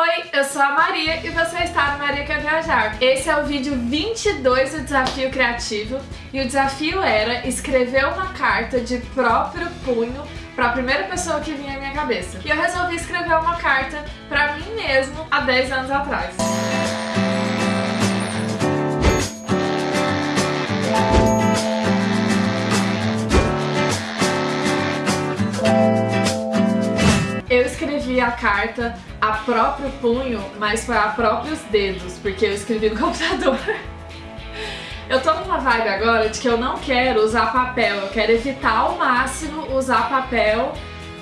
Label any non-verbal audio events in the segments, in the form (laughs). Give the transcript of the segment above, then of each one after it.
Oi, eu sou a Maria e você está no Maria Quer Viajar. Esse é o vídeo 22 do Desafio Criativo e o desafio era escrever uma carta de próprio punho para a primeira pessoa que vinha à minha cabeça. E eu resolvi escrever uma carta para mim mesmo há 10 anos atrás. Eu escrevi a carta a próprio punho, mas foi a próprios dedos, porque eu escrevi no (laughs) computador. Eu tô numa vibe agora de que eu não quero usar papel, eu quero evitar ao máximo usar papel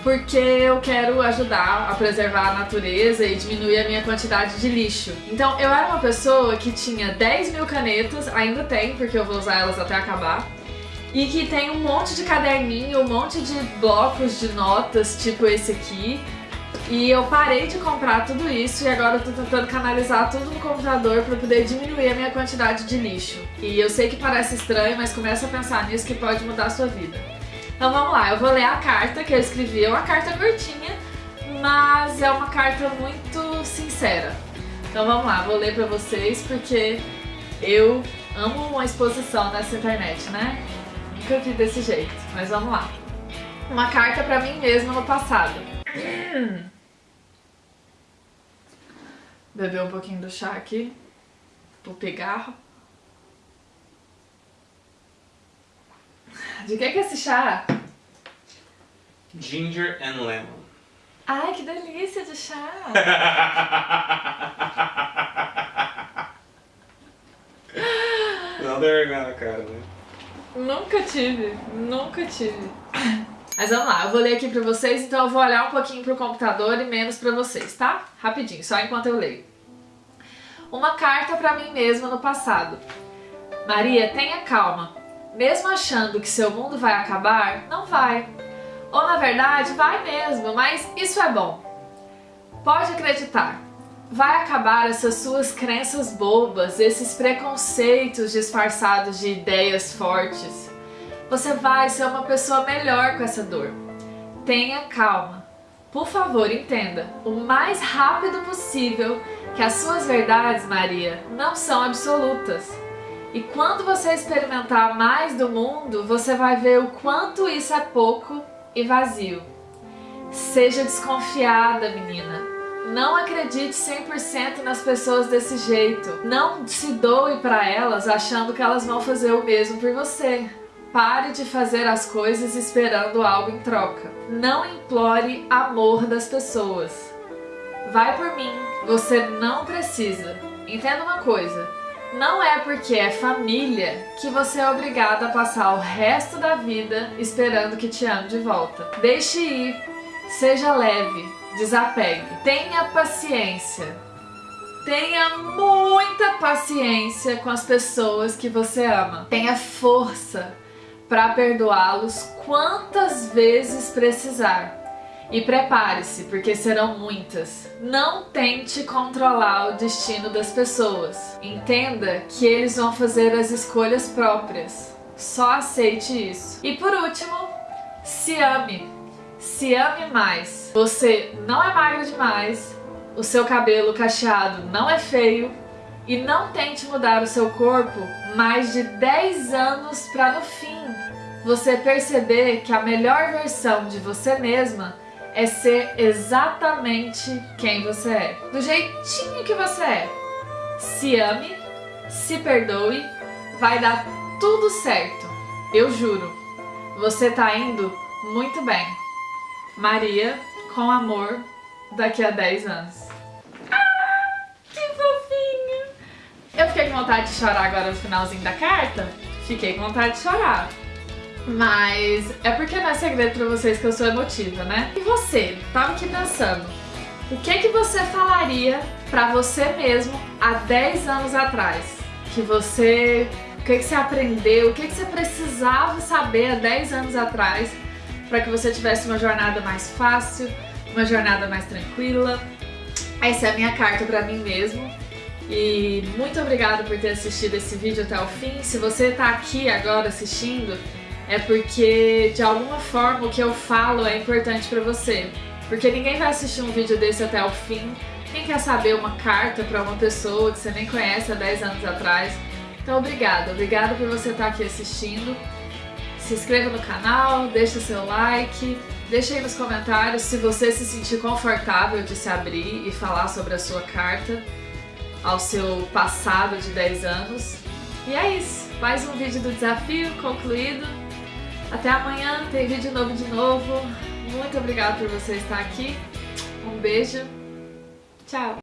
porque eu quero ajudar a preservar a natureza e diminuir a minha quantidade de lixo. Então eu era uma pessoa que tinha 10 mil canetas, ainda tem, porque eu vou usar elas até acabar, e que tem um monte de caderninho, um monte de blocos de notas, tipo esse aqui, e eu parei de comprar tudo isso e agora eu tô tentando canalizar tudo no computador para poder diminuir a minha quantidade de lixo. E eu sei que parece estranho, mas começa a pensar nisso que pode mudar a sua vida. Então vamos lá, eu vou ler a carta que eu escrevi. É uma carta curtinha, mas é uma carta muito sincera. Então vamos lá, vou ler pra vocês porque eu amo uma exposição nessa internet, né? Nunca vi desse jeito, mas vamos lá. Uma carta pra mim mesma no passado. Beber um pouquinho do chá aqui. O pigarro. De que é esse chá? Ginger and lemon. Ai, que delícia de chá! Não deu vergonha na cara, né? nunca tive, nunca tive. Mas vamos lá, eu vou ler aqui pra vocês, então eu vou olhar um pouquinho pro computador e menos pra vocês, tá? Rapidinho, só enquanto eu leio. Uma carta pra mim mesma no passado. Maria, tenha calma. Mesmo achando que seu mundo vai acabar, não vai. Ou na verdade, vai mesmo, mas isso é bom. Pode acreditar. Vai acabar essas suas crenças bobas, esses preconceitos disfarçados de ideias fortes você vai ser uma pessoa melhor com essa dor. Tenha calma. Por favor, entenda o mais rápido possível que as suas verdades, Maria, não são absolutas. E quando você experimentar mais do mundo, você vai ver o quanto isso é pouco e vazio. Seja desconfiada, menina. Não acredite 100% nas pessoas desse jeito. Não se doe para elas achando que elas vão fazer o mesmo por você. Pare de fazer as coisas esperando algo em troca. Não implore amor das pessoas. Vai por mim, você não precisa. Entenda uma coisa, não é porque é família que você é obrigado a passar o resto da vida esperando que te ame de volta. Deixe ir, seja leve, desapegue, tenha paciência. Tenha muita paciência com as pessoas que você ama. Tenha força para perdoá-los quantas vezes precisar. E prepare-se, porque serão muitas. Não tente controlar o destino das pessoas. Entenda que eles vão fazer as escolhas próprias. Só aceite isso. E por último, se ame. Se ame mais. Você não é magro demais, o seu cabelo cacheado não é feio, e não tente mudar o seu corpo mais de 10 anos para no fim você perceber que a melhor versão de você mesma é ser exatamente quem você é. Do jeitinho que você é. Se ame, se perdoe, vai dar tudo certo. Eu juro. Você tá indo muito bem. Maria, com amor, daqui a 10 anos. Eu fiquei com vontade de chorar agora no finalzinho da carta? Fiquei com vontade de chorar. Mas é porque não é segredo pra vocês que eu sou emotiva, né? E você, tava aqui pensando, o que que você falaria pra você mesmo há 10 anos atrás? Que você... O que que você aprendeu? O que que você precisava saber há 10 anos atrás para que você tivesse uma jornada mais fácil, uma jornada mais tranquila? Essa é a minha carta pra mim mesmo. E muito obrigada por ter assistido esse vídeo até o fim. Se você está aqui agora assistindo, é porque de alguma forma o que eu falo é importante para você. Porque ninguém vai assistir um vídeo desse até o fim Quem quer saber uma carta para uma pessoa que você nem conhece há 10 anos atrás? Então, obrigada. Obrigada por você estar aqui assistindo. Se inscreva no canal, deixa seu like, deixa aí nos comentários se você se sentir confortável de se abrir e falar sobre a sua carta ao seu passado de 10 anos. E é isso. Mais um vídeo do desafio concluído. Até amanhã, tem vídeo novo de novo. Muito obrigada por você estar aqui. Um beijo. Tchau.